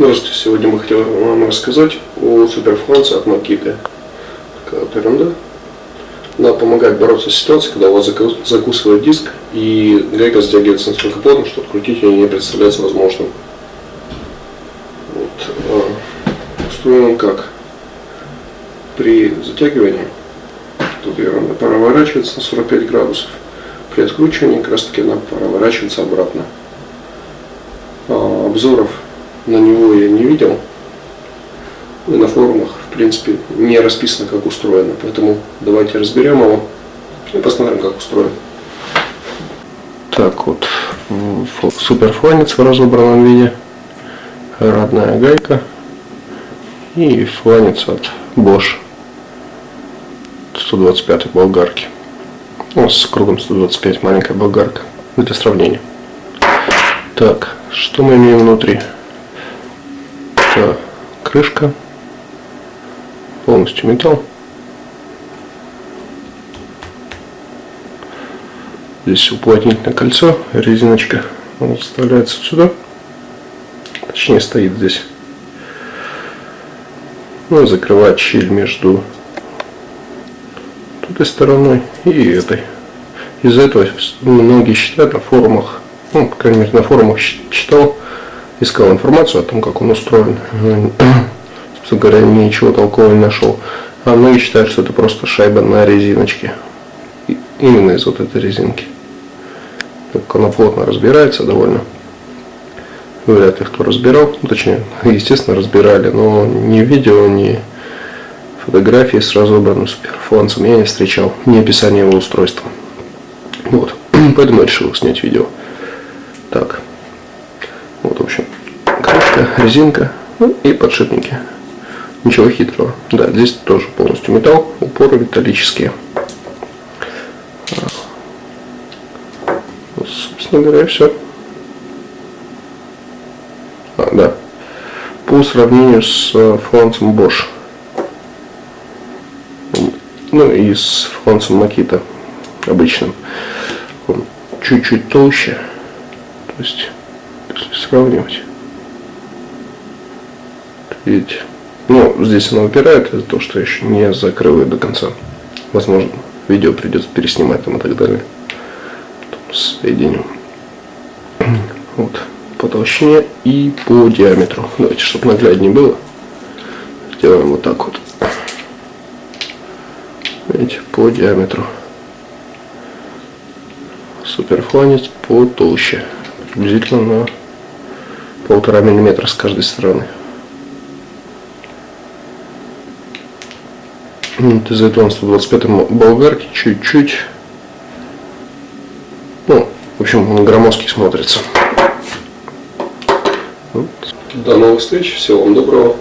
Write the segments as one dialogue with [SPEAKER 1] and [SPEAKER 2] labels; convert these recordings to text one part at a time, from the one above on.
[SPEAKER 1] Здравствуйте, сегодня мы хотели вам рассказать о суперфланце от Makita. Такая вот ерунда. Она помогает бороться с ситуацией, когда у вас закусывает диск и гайка затягивается настолько плотно, что открутить ее не представляется возможным. Вот. А, устроен он как? При затягивании, тут ерунда проворачивается на 45 градусов. При откручивании как раз таки она проворачивается обратно. А, обзоров на него я не видел. На форумах, в принципе, не расписано, как устроено. Поэтому давайте разберем его и посмотрим, как устроен. Так вот, суперфланец в разобранном виде, родная гайка и фланец от Bosch 125 болгарки. Ну, с кругом 125 маленькая болгарка для сравнения. Так, что мы имеем внутри? Это крышка, полностью металл. Здесь уплотнительное кольцо, резиночка, оно вставляется сюда, точнее стоит здесь. Ну, закрывает щель между этой стороной и этой. Из-за этого многие считают на форумах, ну, по крайней мере на форумах читал, искал информацию о том, как он устроен. Собственно говоря, ничего толкового не нашел. А многие считают, что это просто шайба на резиночке. Именно из вот этой резинки. Так она плотно разбирается довольно. Вряд ли кто разбирал. Ну, точнее, естественно, разбирали, но ни видео, ни фотографии с разобранным суперфланцем я не встречал. Ни описания его устройства. Вот. Поэтому я решил снять видео. Так. Вот, в общем, крышка, резинка ну, и подшипники. Ничего хитрого. Да, здесь тоже полностью металл, упоры металлические. Вот, собственно говоря, все. А, да. По сравнению с э, фланцем Bosch. Ну и с фланцем Makita обычным. Чуть-чуть толще. То есть сравнивать. Видите? Ну, здесь она упирает из-за того, что еще не закрыл ее до конца. Возможно, видео придется переснимать там и так далее. Потом соединим. Вот. По толщине и по диаметру. Давайте, чтобы нагляднее было. Сделаем вот так вот. Видите, по диаметру. Суперфланец потолще. Приблизительно на полтора миллиметра с каждой стороны. Вот из этого 125 болгарки чуть-чуть. Ну, в общем, он громоздкий смотрится. Вот. До новых встреч, всего вам доброго.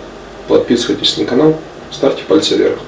[SPEAKER 1] Подписывайтесь на канал, ставьте пальцы вверх.